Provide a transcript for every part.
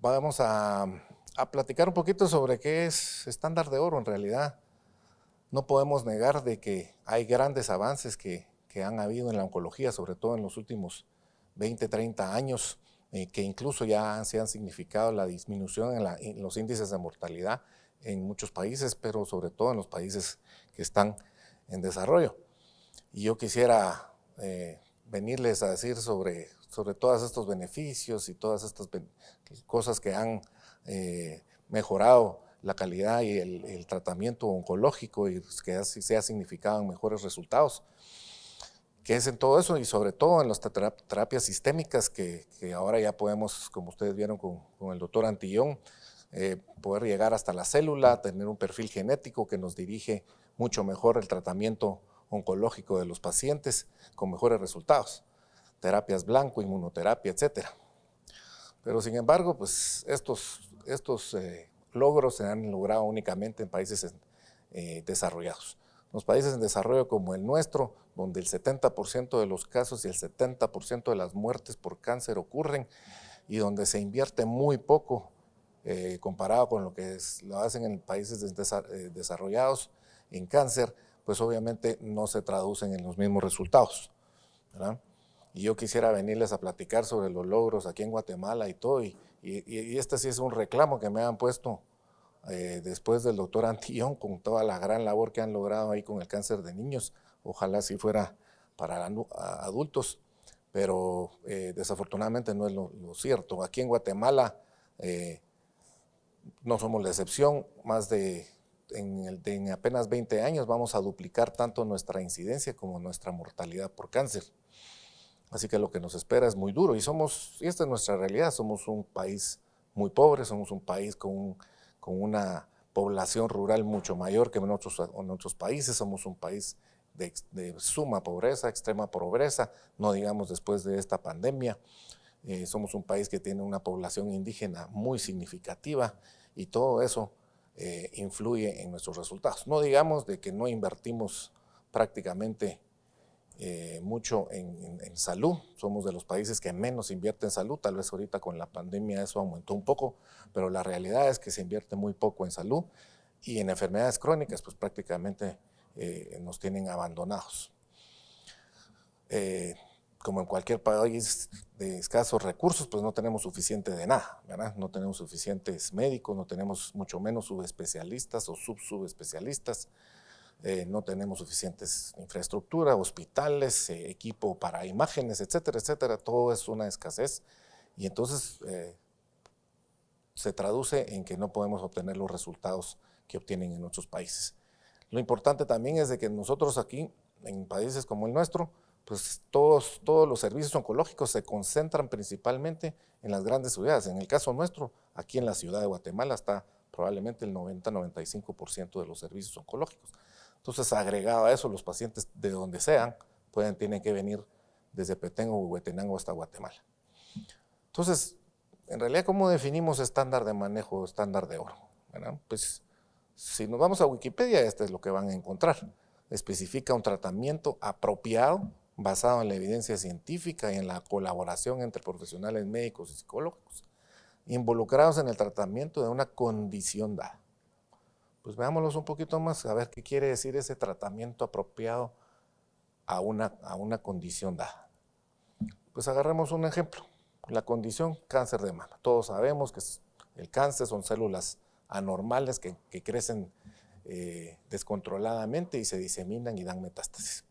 vamos a, platicar un poquito sobre qué es estándar de oro en realidad. No podemos negar de que hay grandes avances que, han habido en la oncología, sobre todo en los últimos 20, 30 años, eh, que incluso ya se han significado la disminución en, los índices de mortalidad en muchos países, pero sobre todo en los países que están en desarrollo. Y yo quisiera eh, venirles a decir sobre, sobre todos estos beneficios y todas estas cosas que han eh, mejorado la calidad y el, tratamiento oncológico y que así se ha significado mejores resultados. ¿Qué es en todo eso? Y sobre todo en las terapias sistémicas que, ahora ya podemos, como ustedes vieron con, el doctor Antillón, eh, poder llegar hasta la célula, tener un perfil genético que nos dirige mucho mejor el tratamiento oncológico de los pacientes con mejores resultados, terapias blanco, inmunoterapia, etc. Pero sin embargo, pues estos, estos eh, logros se han logrado únicamente en países eh, desarrollados. Los países en desarrollo como el nuestro, donde el 70% de los casos y el 70% de las muertes por cáncer ocurren y donde se invierte muy poco eh, comparado con lo que lo hacen en países desarrollados en cáncer, pues obviamente no se traducen en los mismos resultados. Y yo quisiera venirles a platicar sobre los logros aquí en Guatemala y todo, y, este sí es un reclamo que me han puesto eh, después del doctor Antillón con toda la gran labor que han logrado ahí con el cáncer de niños. Ojalá si fuera para adultos, pero eh, desafortunadamente no es lo, cierto. Aquí en Guatemala eh, no somos la excepción, más de en, apenas 20 años vamos a duplicar tanto nuestra incidencia como nuestra mortalidad por cáncer. Así que lo que nos espera es muy duro y somos, y esta es nuestra realidad, somos un país muy pobre, somos un país con, con una población rural mucho mayor que en otros, países, somos un país de, suma pobreza, extrema pobreza, no digamos después de esta pandemia. Eh, somos un país que tiene una población indígena muy significativa y todo eso eh, influye en nuestros resultados. No digamos de que no invertimos prácticamente eh, mucho en, salud, somos de los países que menos invierte en salud, tal vez ahorita con la pandemia eso aumentó un poco, pero la realidad es que se invierte muy poco en salud y en enfermedades crónicas pues prácticamente eh, nos tienen abandonados. Como en cualquier país de escasos recursos, pues no tenemos suficiente de nada, ¿verdad? No tenemos suficientes médicos, no tenemos mucho menos subespecialistas o subsubespecialistas, eh, no tenemos suficientes infraestructura, hospitales, eh, equipo para imágenes, etcétera, etcétera. Todo es una escasez y entonces eh, se traduce en que no podemos obtener los resultados que obtienen en otros países. Lo importante también es de que nosotros aquí, en países como el nuestro, pues todos, todos los servicios oncológicos se concentran principalmente en las grandes ciudades. En el caso nuestro, aquí en la ciudad de Guatemala está probablemente el 90-95% de los servicios oncológicos. Entonces, agregado a eso, los pacientes de donde sean, pueden, tienen que venir desde Petengo o Huetenango hasta Guatemala. Entonces, en realidad, ¿cómo definimos estándar de manejo, estándar de oro? Pues, si nos vamos a Wikipedia, este es lo que van a encontrar. Especifica un tratamiento apropiado basado en la evidencia científica y en la colaboración entre profesionales médicos y psicólogos involucrados en el tratamiento de una condición dada. Pues veámoslos un poquito más, a ver qué quiere decir ese tratamiento apropiado a una, a una condición dada. Pues agarremos un ejemplo, la condición cáncer de mama. Todos sabemos que el cáncer son células anormales que, crecen eh, descontroladamente y se diseminan y dan metástasis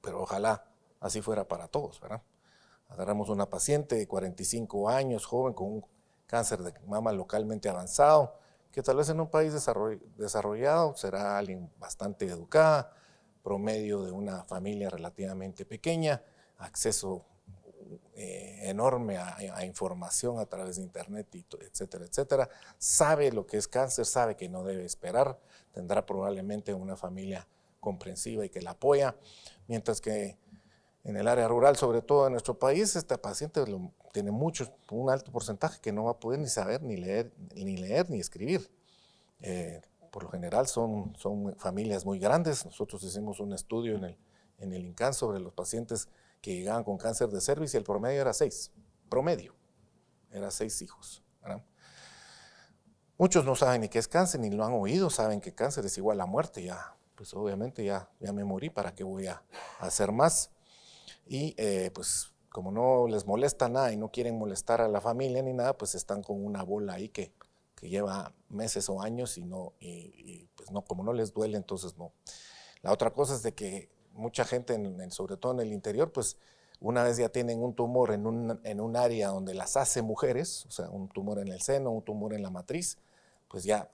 pero ojalá así fuera para todos, ¿verdad? Agarramos una paciente de 45 años, joven, con un cáncer de mama localmente avanzado, que tal vez en un país desarrollado será alguien bastante educada, promedio de una familia relativamente pequeña, acceso eh, enorme a, información a través de internet, y, etcétera, etcétera. Sabe lo que es cáncer, sabe que no debe esperar, tendrá probablemente una familia comprensiva y que la apoya, mientras que en el área rural, sobre todo en nuestro país, este paciente tiene mucho, un alto porcentaje que no va a poder ni saber, ni leer, ni, leer, ni escribir. Eh, por lo general son, son familias muy grandes. Nosotros hicimos un estudio en el, en el INCAN sobre los pacientes que llegaban con cáncer de cervix y el promedio era seis. Promedio. Era seis hijos. Muchos no saben ni qué es cáncer, ni lo han oído, saben que cáncer es igual a muerte, ya, pues obviamente ya, ya me morí, ¿para qué voy a, hacer más? Y eh, pues como no les molesta nada y no quieren molestar a la familia ni nada, pues están con una bola ahí que, lleva meses o años y, no, pues no, como no les duele, entonces no. La otra cosa es de que mucha gente, en, sobre todo en el interior, pues una vez ya tienen un tumor en un área donde las hace mujeres, o sea, un tumor en el seno, un tumor en la matriz, pues ya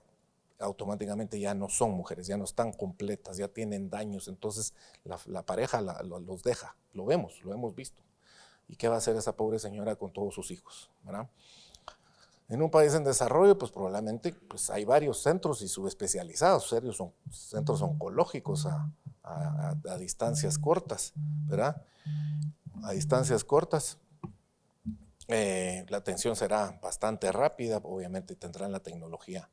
automáticamente ya no son mujeres, ya no están completas, ya tienen daños, entonces la, pareja los deja, lo vemos, lo hemos visto. ¿Y qué va a hacer esa pobre señora con todos sus hijos? En un país en desarrollo, pues probablemente pues hay varios centros y subespecializados, serios son centros oncológicos a, distancias cortas, ¿verdad? A distancias cortas. Eh, la atención será bastante rápida, obviamente tendrán la tecnología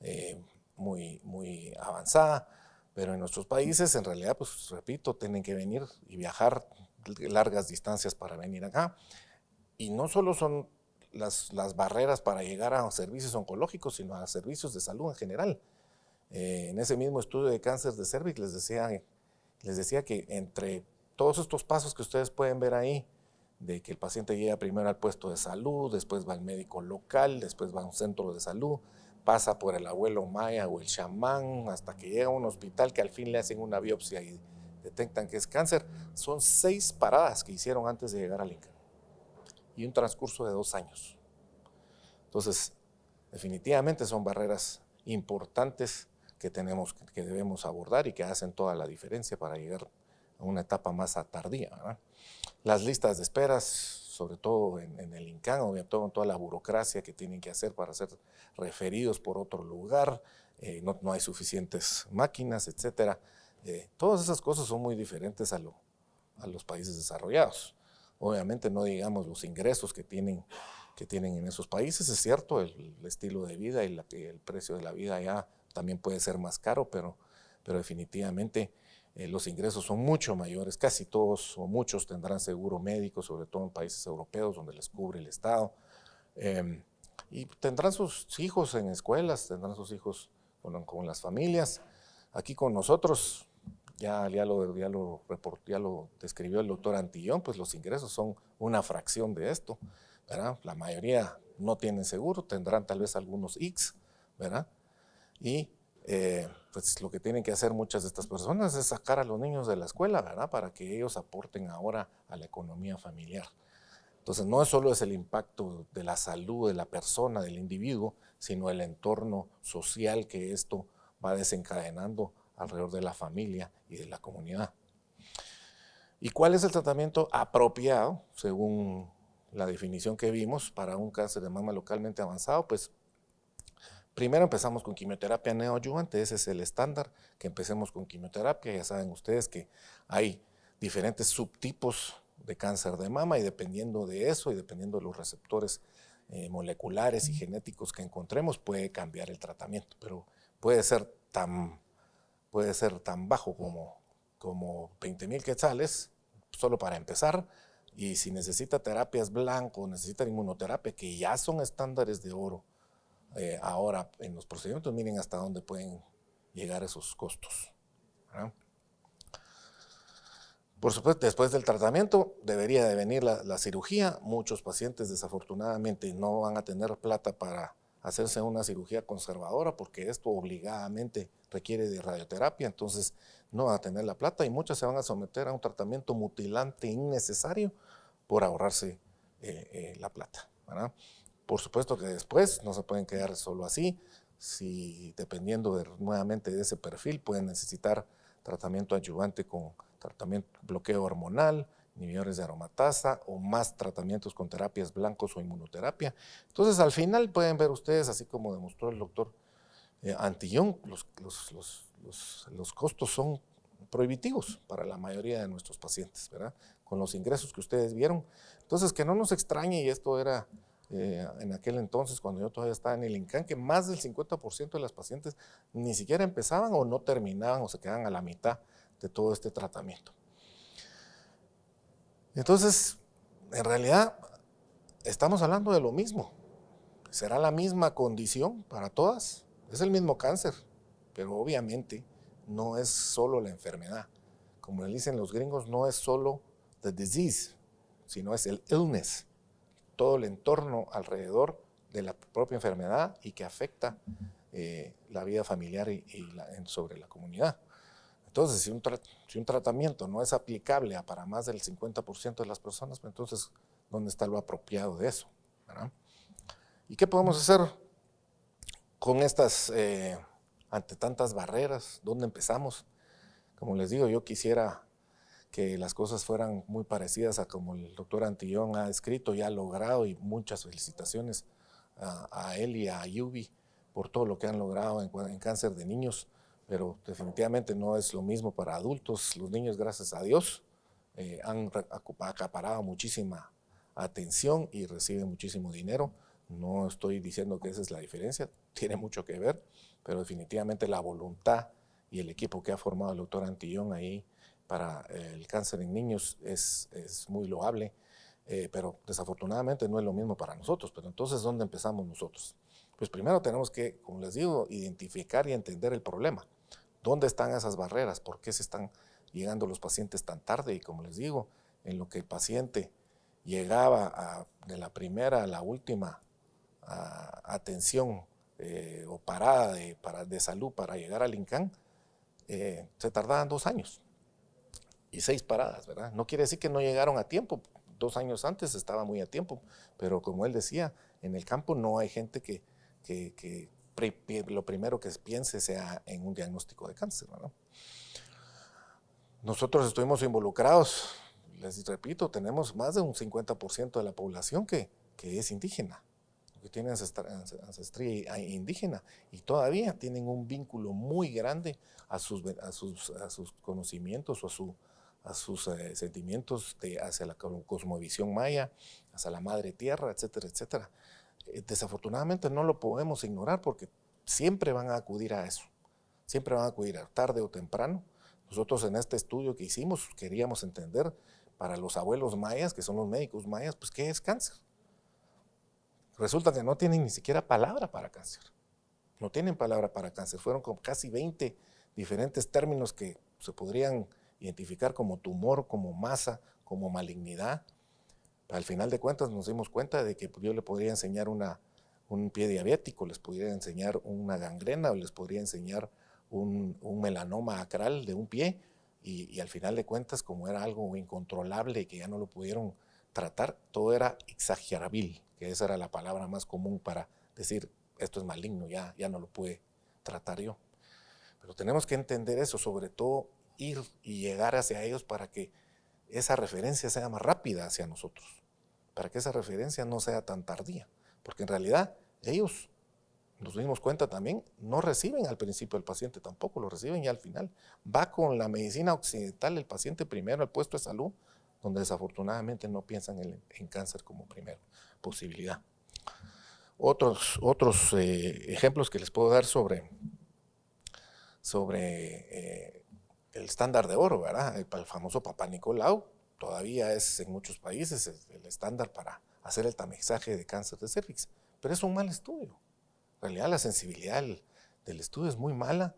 eh, muy, muy avanzada, pero en nuestros países en realidad, pues repito, tienen que venir y viajar largas distancias para venir acá. Y no solo son las, las barreras para llegar a servicios oncológicos, sino a servicios de salud en general. Eh, en ese mismo estudio de cáncer de cervix les decía, les decía que entre todos estos pasos que ustedes pueden ver ahí, de que el paciente llega primero al puesto de salud, después va al médico local, después va a un centro de salud, pasa por el abuelo maya o el chamán, hasta que llega a un hospital que al fin le hacen una biopsia y detectan que es cáncer. Son seis paradas que hicieron antes de llegar al Inca y un transcurso de dos años. Entonces, definitivamente son barreras importantes que tenemos, que debemos abordar y que hacen toda la diferencia para llegar a una etapa más tardía. Las listas de esperas, sobre todo en, el INCAN, obviamente toda la burocracia que tienen que hacer para ser referidos por otro lugar, eh, no, hay suficientes máquinas, etcétera. Eh, todas esas cosas son muy diferentes a, lo, a los países desarrollados. Obviamente no digamos los ingresos que tienen, que tienen en esos países, es cierto, el, estilo de vida y el precio de la vida ya también puede ser más caro, pero, pero definitivamente eh, los ingresos son mucho mayores, casi todos o muchos tendrán seguro médico, sobre todo en países europeos donde les cubre el Estado, em, y tendrán sus hijos en escuelas, tendrán sus hijos con, con las familias. Aquí con nosotros ya, ya, lo, ya, lo ya lo describió el doctor Antillón, pues los ingresos son una fracción de esto, ¿verdad? La mayoría no tienen seguro, tendrán tal vez algunos X, ¿verdad? Y eh, pues lo que tienen que hacer muchas de estas personas es sacar a los niños de la escuela, ¿verdad? Para que ellos aporten ahora a la economía familiar. Entonces no solo es el impacto de la salud de la persona, del individuo, sino el entorno social que esto va desencadenando alrededor de la familia y de la comunidad. ¿Y cuál es el tratamiento apropiado, según la definición que vimos, para un cáncer de mama localmente avanzado? Pues primero empezamos con quimioterapia neoadyuvante, ese es el estándar, que empecemos con quimioterapia. Ya saben ustedes que hay diferentes subtipos de cáncer de mama y dependiendo de eso y dependiendo de los receptores eh, moleculares y genéticos que encontremos, puede cambiar el tratamiento, pero puede ser tan puede ser tan bajo como, como 20 mil quetzales, solo para empezar, y si necesita terapias blanco, necesita inmunoterapia, que ya son estándares de oro eh, ahora en los procedimientos, miren hasta dónde pueden llegar esos costos. Por supuesto, después del tratamiento debería de venir la, la, cirugía. Muchos pacientes desafortunadamente no van a tener plata para hacerse una cirugía conservadora porque esto obligadamente requiere de radioterapia, entonces no va a tener la plata y muchas se van a someter a un tratamiento mutilante innecesario por ahorrarse eh, eh, la plata. Por supuesto que después no se pueden quedar solo así, si dependiendo nuevamente de ese perfil pueden necesitar tratamiento ayudante con tratamiento bloqueo hormonal, inhibidores de aromatasa o más tratamientos con terapias blancos o inmunoterapia. Entonces, al final pueden ver ustedes, así como demostró el doctor eh, Antillón, los, los, costos son prohibitivos para la mayoría de nuestros pacientes, ¿verdad? Con los ingresos que ustedes vieron. Entonces, que no nos extrañe, y esto era eh, en aquel entonces, cuando yo todavía estaba en el INCAN, que más del 50% de las pacientes ni siquiera empezaban o no terminaban o se quedaban a la mitad de todo este tratamiento. Entonces, en realidad, estamos hablando de lo mismo. ¿Será la misma condición para todas? Es el mismo cáncer, pero obviamente no es solo la enfermedad. Como le dicen los gringos, no es solo the disease, sino es el illness, todo el entorno alrededor de la propia enfermedad y que afecta eh, la vida familiar y, sobre la comunidad. Entonces, si un, si un, tratamiento no es aplicable a para más del 50% de las personas, pues entonces, ¿dónde está lo apropiado de eso? ¿Y qué podemos hacer con estas, eh, ante tantas barreras? ¿Dónde empezamos? Como les digo, yo quisiera que las cosas fueran muy parecidas a como el doctor Antillón ha escrito y ha logrado, y muchas felicitaciones a, él y a Yubi por todo lo que han logrado en, cáncer de niños, pero definitivamente no es lo mismo para adultos. Los niños, gracias a Dios, eh, han acaparado muchísima atención y reciben muchísimo dinero. No estoy diciendo que esa es la diferencia, tiene mucho que ver, pero definitivamente la voluntad y el equipo que ha formado el doctor Antillón ahí para el cáncer en niños es, es muy loable, eh, pero desafortunadamente no es lo mismo para nosotros. Pero entonces, ¿dónde empezamos nosotros? Pues primero tenemos que, como les digo, identificar y entender el problema. ¿Dónde están esas barreras? ¿Por qué se están llegando los pacientes tan tarde? Y como les digo, en lo que el paciente llegaba de la primera a la última atención eh, o parada de, para, de salud para llegar al INCAN, eh, se tardaban dos años y seis paradas, ¿verdad? No quiere decir que no llegaron a tiempo, dos años antes estaba muy a tiempo, pero como él decía, en el campo no hay gente que, que, lo primero que piense sea en un diagnóstico de cáncer, ¿verdad? Nosotros estuvimos involucrados, les repito, tenemos más de un 50% de la población que, que es indígena que tienen ancestría indígena y todavía tienen un vínculo muy grande a sus, a sus, a sus conocimientos o a, su, a sus eh, sentimientos de, hacia la cosmovisión maya, hacia la madre tierra, etcétera, etcétera. Eh, desafortunadamente no lo podemos ignorar porque siempre van a acudir a eso, siempre van a acudir tarde o temprano. Nosotros en este estudio que hicimos queríamos entender para los abuelos mayas, que son los médicos mayas, pues qué es cáncer Resulta que no tienen ni siquiera palabra para cáncer. No tienen palabra para cáncer. Fueron como casi 20 diferentes términos que se podrían identificar como tumor, como masa, como malignidad. Al final de cuentas nos dimos cuenta de que yo le podría enseñar un pie diabético, les podría enseñar una gangrena o les podría enseñar un, melanoma acral de un pie y, al final de cuentas como era algo incontrolable que ya no lo pudieron tratar, todo era exagerabil que esa era la palabra más común para decir esto es maligno, ya, ya no lo pude tratar yo. Pero tenemos que entender eso, sobre todo ir y llegar hacia ellos para que esa referencia sea más rápida hacia nosotros, para que esa referencia no sea tan tardía, porque en realidad ellos, nos dimos cuenta también, no reciben al principio el paciente tampoco, lo reciben ya al final. Va con la medicina occidental el paciente primero al puesto de salud, donde desafortunadamente no piensan en cáncer como primero posibilidad. Otros, otros eh, ejemplos que les puedo dar sobre, sobre eh, el estándar de oro, ¿verdad? El, famoso Papa Nicolau todavía es en muchos países el, estándar para hacer el tamizaje de cáncer de cervix, pero es un mal estudio. En realidad la sensibilidad del, estudio es muy mala,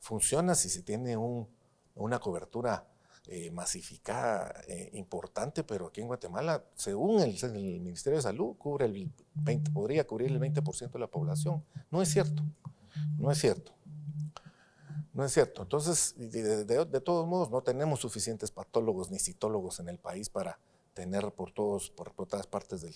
funciona si se tiene una cobertura eh, masificada eh, importante, pero aquí en Guatemala, según el, Ministerio de Salud, cubre el 20, podría cubrir el 20% de la población. No es cierto, no es cierto. No es cierto. Entonces, de, todos modos, no tenemos suficientes patólogos ni citólogos en el país para tener por, todos, por, todas partes del,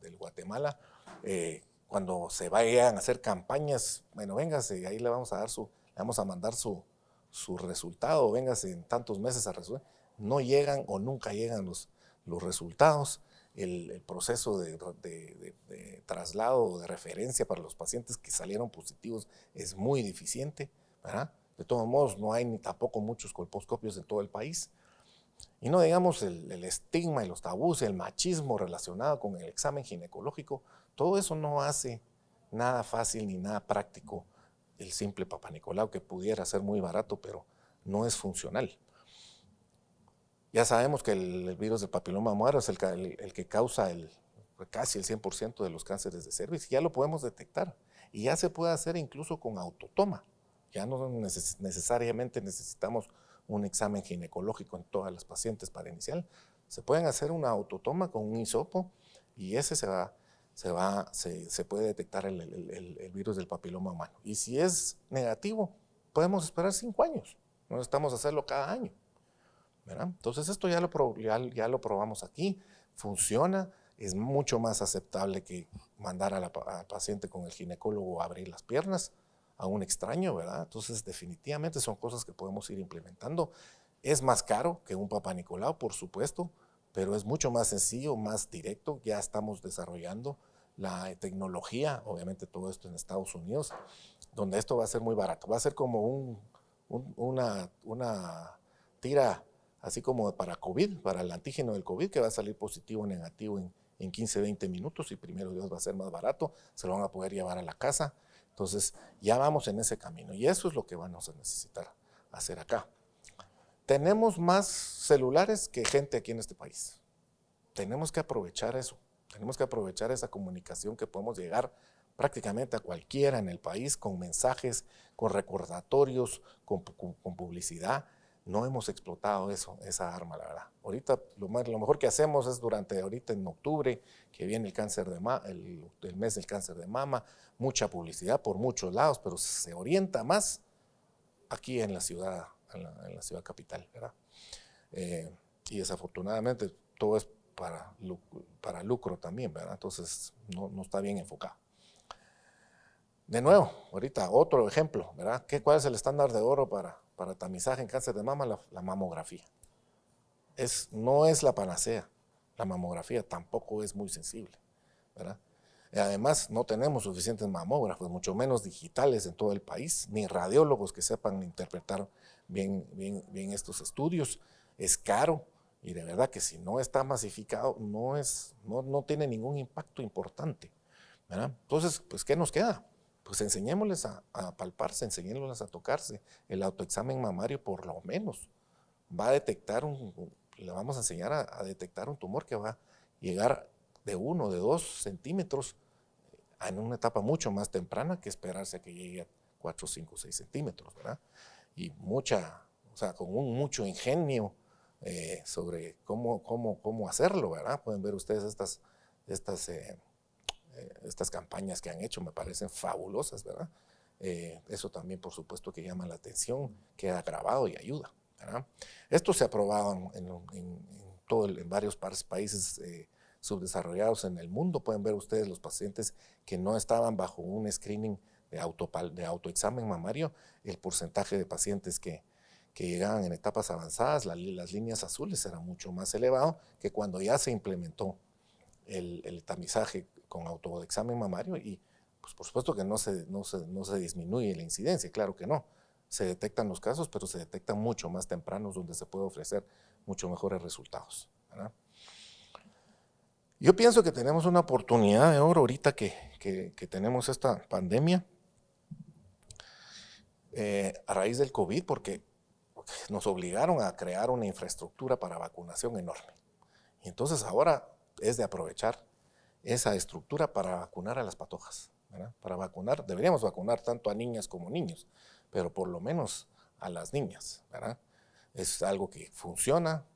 del Guatemala. Eh, cuando se vayan a hacer campañas, bueno, véngase, ahí le vamos a dar su, le vamos a mandar su, su resultado, vengas en tantos meses a resolver, no llegan o nunca llegan los, los resultados. El, proceso de, traslado o de referencia para los pacientes que salieron positivos es muy deficiente. De todos modos, no hay ni tampoco muchos colposcopios en todo el país. Y no digamos el, estigma y los tabús, el machismo relacionado con el examen ginecológico, todo eso no hace nada fácil ni nada práctico el simple Papa Nicolau, que pudiera ser muy barato, pero no es funcional. Ya sabemos que el, virus del papiloma muero es el, que causa el casi el 100% de los cánceres de cervix, ya lo podemos detectar. Y ya se puede hacer incluso con autotoma. Ya no necesariamente necesitamos un examen ginecológico en todas las pacientes para iniciar. Se pueden hacer una autotoma con un hisopo y ese se va, se, va, se, puede detectar el, virus del papiloma humano. Y si es negativo, podemos esperar cinco años. No necesitamos hacerlo cada año. Entonces esto ya lo, probamos aquí, funciona, es mucho más aceptable que mandar al paciente con el ginecólogo a abrir las piernas a un extraño, ¿verdad? Entonces, definitivamente son cosas que podemos ir implementando. Es más caro que un Papa Nicolau, por supuesto, pero es mucho más sencillo, más directo. Ya estamos desarrollando la tecnología, obviamente todo esto en Estados Unidos, donde esto va a ser muy barato. Va a ser como un, una, una tira así como para COVID, para el antígeno del COVID, que va a salir positivo o negativo en, en 15, 20 minutos y primero Dios va a ser más barato, se lo van a poder llevar a la casa entonces, ya vamos en ese camino y eso es lo que vamos a necesitar hacer acá. Tenemos más celulares que gente aquí en este país. Tenemos que aprovechar eso. Tenemos que aprovechar esa comunicación que podemos llegar prácticamente a cualquiera en el país con mensajes, con recordatorios, con, con publicidad no hemos explotado eso, esa arma, la verdad. Ahorita lo, mejor que hacemos es durante ahorita en octubre, que viene el cáncer de el, mes del cáncer de mama, mucha publicidad por muchos lados, pero se orienta más aquí en la ciudad, en la, ciudad capital, ¿verdad? Eh, y desafortunadamente todo es para, para lucro también, ¿verdad? Entonces no, no está bien enfocado. De nuevo, ahorita otro ejemplo, ¿verdad? ¿Qué, ¿Cuál es el estándar de oro para, para tamizaje en cáncer de mama? La, mamografía. Es, no es la panacea. La mamografía tampoco es muy sensible, ¿verdad? Y además, no tenemos suficientes mamógrafos, mucho menos digitales en todo el país, ni radiólogos que sepan interpretar bien, bien, bien estos estudios. Es caro y de verdad que si no está masificado, no, es, no, no tiene ningún impacto importante. ¿verdad? Entonces, pues, ¿qué nos queda? Pues enseñémosles a, palparse, enseñémosles a tocarse. El autoexamen mamario por lo menos va a detectar un, le vamos a enseñar a, detectar un tumor que va a llegar de uno, de dos centímetros en una etapa mucho más temprana que esperarse a que llegue a 4, 5, 6 centímetros, ¿verdad? Y mucha, o sea, con un mucho ingenio eh, sobre cómo, cómo, cómo hacerlo, ¿verdad? Pueden ver ustedes estas, estas eh, eh, estas campañas que han hecho me parecen fabulosas, ¿verdad? Eh, eso también, por supuesto, que llama la atención, queda grabado y ayuda. ¿verdad? Esto se ha probado en, todo en varios países eh, subdesarrollados en el mundo. Pueden ver ustedes los pacientes que no estaban bajo un screening de, auto, de autoexamen mamario, el porcentaje de pacientes que, que llegaban en etapas avanzadas, las líneas azules era mucho más elevado que cuando ya se implementó el, el tamizaje con autoexamen mamario y pues por supuesto que no se, no, se, no se disminuye la incidencia, claro que no. Se detectan los casos, pero se detectan mucho más tempranos donde se puede ofrecer mucho mejores resultados. Yo pienso que tenemos una oportunidad de oro ahorita que, que, tenemos esta pandemia eh, a raíz del COVID, porque nos obligaron a crear una infraestructura para vacunación enorme. Y entonces ahora es de aprovechar esa estructura para vacunar a las patojas. Para vacunar, deberíamos vacunar tanto a niñas como niños, pero por lo menos a las niñas. Es algo que funciona.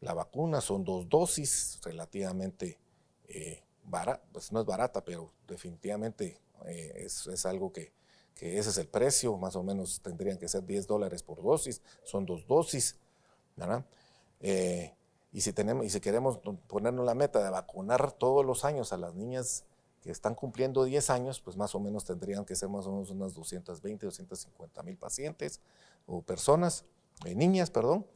La vacuna son dos dosis relativamente eh, barata, pues no es barata, pero definitivamente eh, es, algo que, ese es el precio, más o menos tendrían que ser 10 dólares por dosis, son dos dosis. ¿verdad? Eh, y si, tenemos, y si queremos ponernos la meta de vacunar todos los años a las niñas que están cumpliendo 10 años, pues más o menos tendrían que ser más o menos unas 220, 250 mil pacientes o personas, eh, niñas, perdón.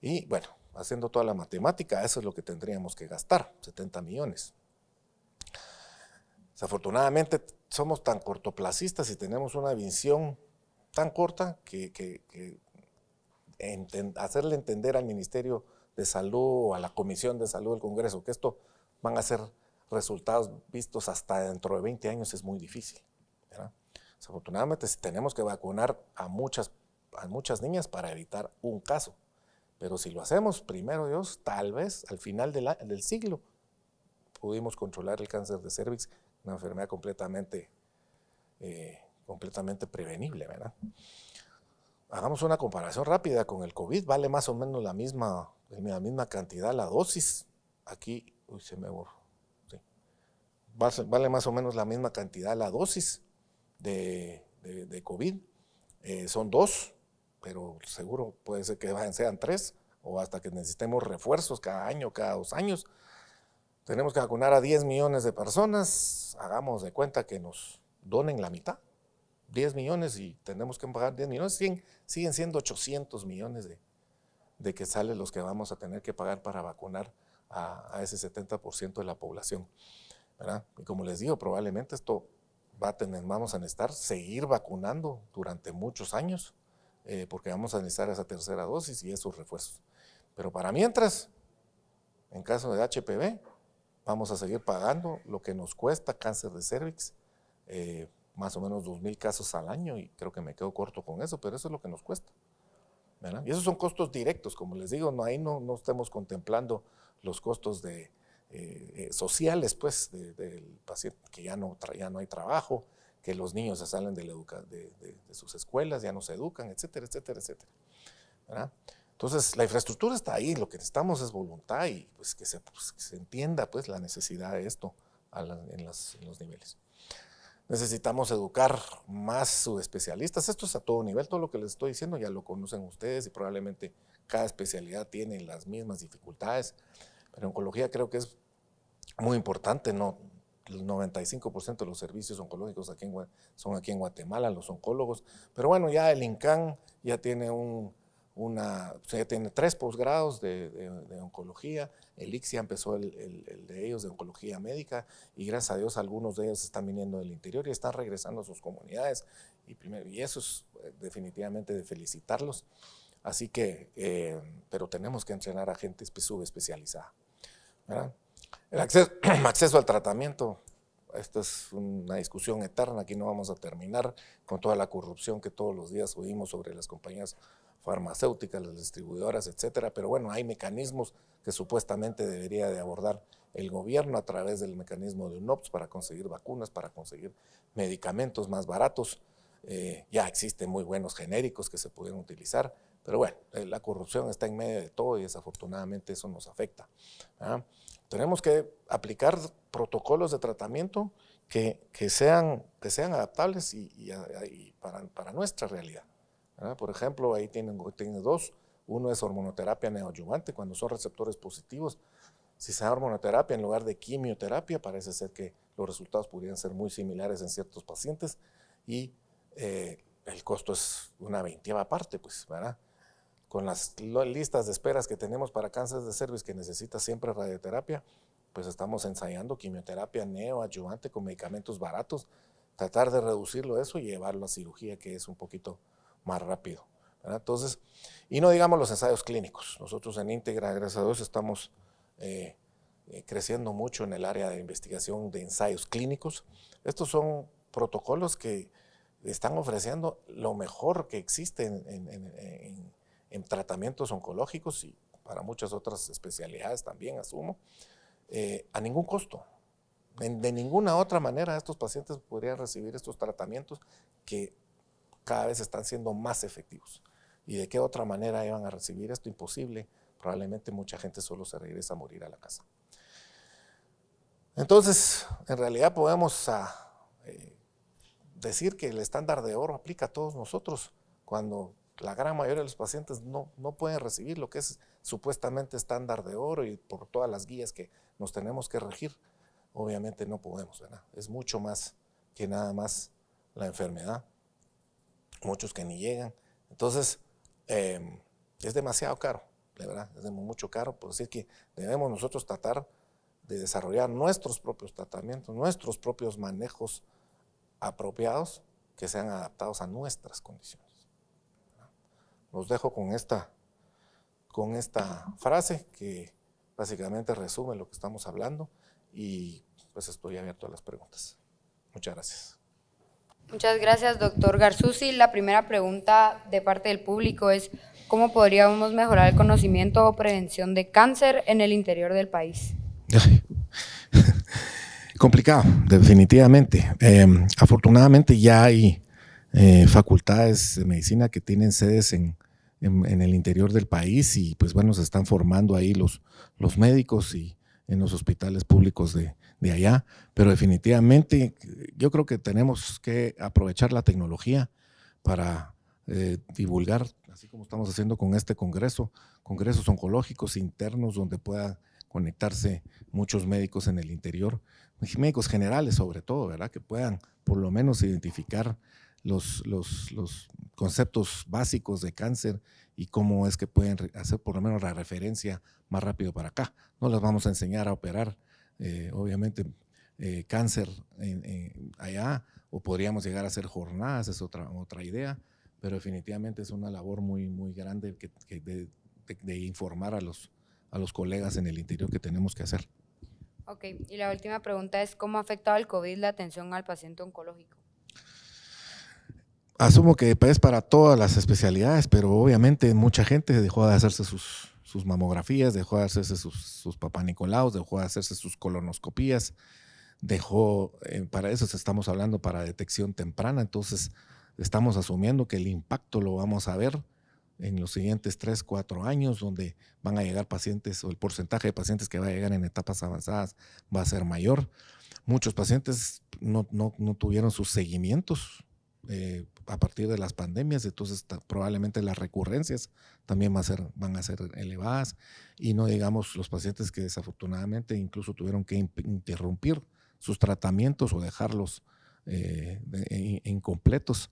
Y bueno, haciendo toda la matemática, eso es lo que tendríamos que gastar, 70 millones. Desafortunadamente somos tan cortoplacistas y tenemos una visión tan corta que, que hacerle entender al Ministerio de Salud o a la Comisión de Salud del Congreso, que esto van a ser resultados vistos hasta dentro de 20 años es muy difícil. Desafortunadamente tenemos que vacunar a muchas, a muchas niñas para evitar un caso. Pero si lo hacemos, primero Dios, tal vez al final del siglo pudimos controlar el cáncer de cervix, una enfermedad completamente, eh, completamente prevenible, ¿verdad? Hagamos una comparación rápida con el COVID, vale más o menos la misma, la misma cantidad la dosis. Aquí, uy, se me borró. Vale más o menos la misma cantidad la dosis de, de, COVID. Eh, son dos, pero seguro puede ser que sean tres o hasta que necesitemos refuerzos cada año, cada dos años. Tenemos que vacunar a 10 millones de personas, hagamos de cuenta que nos donen la mitad, 10 millones y tenemos que pagar 10 millones, siguen, siendo 800 millones de, de, que salen los que vamos a tener que pagar para vacunar a, ese 70% de la población. Y como les digo, probablemente esto va a tener, vamos a necesitar seguir vacunando durante muchos años, eh, porque vamos a necesitar esa tercera dosis y esos refuerzos. Pero para mientras, en caso de HPV, vamos a seguir pagando lo que nos cuesta cáncer de cervix, eh, más o menos 2.000 casos al año, y creo que me quedo corto con eso, pero eso es lo que nos cuesta. Y esos son costos directos, como les digo, no, ahí no, no estemos contemplando los costos de, eh, eh, sociales pues, del paciente, que ya no, ya no hay trabajo, que los niños se salen de, la de, de, sus escuelas, ya no se educan, etcétera, etcétera, etcétera. Entonces, la infraestructura está ahí, lo que necesitamos es voluntad y pues, que, se, pues, entienda pues, la necesidad de esto en, los niveles. Necesitamos educar más subespecialistas. Esto es a todo nivel, todo lo que les estoy diciendo ya lo conocen ustedes y probablemente cada especialidad tiene las mismas dificultades. Pero oncología creo que es muy importante, ¿no? El 95% de los servicios oncológicos aquí son aquí en Guatemala, los oncólogos. Pero bueno, ya el INCAN ya tiene un, una, o tiene tres posgrados de, oncología, el ICSIA empezó el, de ellos de oncología médica y gracias a Dios algunos de ellos están viniendo del interior y están regresando a sus comunidades y, primero, y eso es eh, definitivamente de felicitarlos. Así que, eh, pero tenemos que entrenar a gente subespecializada. El acceso, acceso al tratamiento, esto es una discusión eterna, aquí no vamos a terminar con toda la corrupción que todos los días oímos sobre las compañías farmacéuticas, las distribuidoras, etcétera, pero bueno, hay mecanismos que supuestamente debería de abordar el gobierno a través del mecanismo de UNOPS para conseguir vacunas, para conseguir medicamentos más baratos. Eh, ya existen muy buenos genéricos que se pueden utilizar, pero bueno, eh, la corrupción está en medio de todo y desafortunadamente eso nos afecta. ¿ah? Tenemos que aplicar protocolos de tratamiento que, que, sean, que sean adaptables y, y para, para nuestra realidad. Por ejemplo, ahí tienen, tienen dos. Uno es hormonoterapia neoadyuvante, cuando son receptores positivos. Si se da hormonoterapia en lugar de quimioterapia, parece ser que los resultados podrían ser muy similares en ciertos pacientes y eh, el costo es una veintieva parte, pues, ¿verdad? Con las listas de esperas que tenemos para cáncer de cervix que necesita siempre radioterapia, pues estamos ensayando quimioterapia neoadyuvante con medicamentos baratos, tratar de reducirlo eso y llevarlo a cirugía, que es un poquito más rápido. Entonces, y no digamos los ensayos clínicos. Nosotros en Íntegra, gracias a Dios, estamos eh, eh, creciendo mucho en el área de investigación de ensayos clínicos. Estos son protocolos que están ofreciendo lo mejor que existe en, tratamientos oncológicos y para muchas otras especialidades también, asumo, eh, a ningún costo. de ninguna otra manera estos pacientes podrían recibir estos tratamientos que cada vez están siendo más efectivos. ¿Y de qué otra manera iban a recibir esto? Imposible. Probablemente mucha gente solo se regresa a morir a la casa. Entonces, en realidad podemos ah, eh, decir que el estándar de oro aplica a todos nosotros cuando la gran mayoría de los pacientes no, no pueden recibir lo que es supuestamente estándar de oro y por todas las guías que nos tenemos que regir, obviamente no podemos. Es mucho más que nada más la enfermedad muchos que ni llegan. Entonces, em, es demasiado caro, de verdad, es mucho caro, por decir que debemos nosotros tratar de desarrollar nuestros propios tratamientos, nuestros propios manejos apropiados que sean adaptados a nuestras condiciones. Los dejo con esta, con esta frase que básicamente resume lo que estamos hablando y pues estoy abierto a las preguntas. Muchas gracias. Muchas gracias, doctor Garzusi. La primera pregunta de parte del público es, ¿cómo podríamos mejorar el conocimiento o prevención de cáncer en el interior del país? complicado, definitivamente. Em, afortunadamente ya hay eh, facultades de medicina que tienen sedes en, el interior del país y pues bueno, se están formando ahí los, los médicos y en los hospitales públicos de, allá, pero definitivamente yo creo que tenemos que aprovechar la tecnología para eh, divulgar, así como estamos haciendo con este congreso, congresos oncológicos internos donde puedan conectarse muchos médicos en el interior, médicos generales sobre todo, ¿verdad? Que puedan por lo menos identificar los, los, los conceptos básicos de cáncer y cómo es que pueden hacer por lo menos la referencia más rápido para acá. No les vamos a enseñar a operar, eh, obviamente, eh, cáncer allá, o podríamos llegar a hacer jornadas, es otra, otra idea, pero definitivamente es una labor muy, muy grande que, de, informar a los, a los colegas en el interior que tenemos que hacer. Ok, y la última pregunta es, ¿cómo ha afectado el COVID la atención al paciente oncológico? Asumo que es para todas las especialidades, pero obviamente mucha gente dejó de hacerse sus, sus mamografías, dejó de hacerse sus, sus papanicolaos, dejó de hacerse sus colonoscopías, dejó, eh, para eso estamos hablando para detección temprana, entonces estamos asumiendo que el impacto lo vamos a ver en los siguientes 3, 4 años, donde van a llegar pacientes o el porcentaje de pacientes que va a llegar en etapas avanzadas va a ser mayor. Muchos pacientes no, no, no tuvieron sus seguimientos eh, a partir de las pandemias, entonces probablemente las recurrencias también a ser, van a ser elevadas y no digamos los pacientes que desafortunadamente incluso tuvieron que interrumpir sus tratamientos o dejarlos eh, incompletos.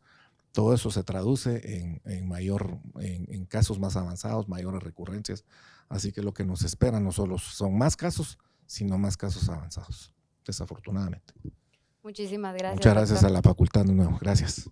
Todo eso se traduce en, mayor, en, casos más avanzados, mayores recurrencias. Así que lo que nos espera no solo son más casos, sino más casos avanzados, desafortunadamente. Muchísimas gracias. Muchas gracias a la facultad de nuevo. Gracias.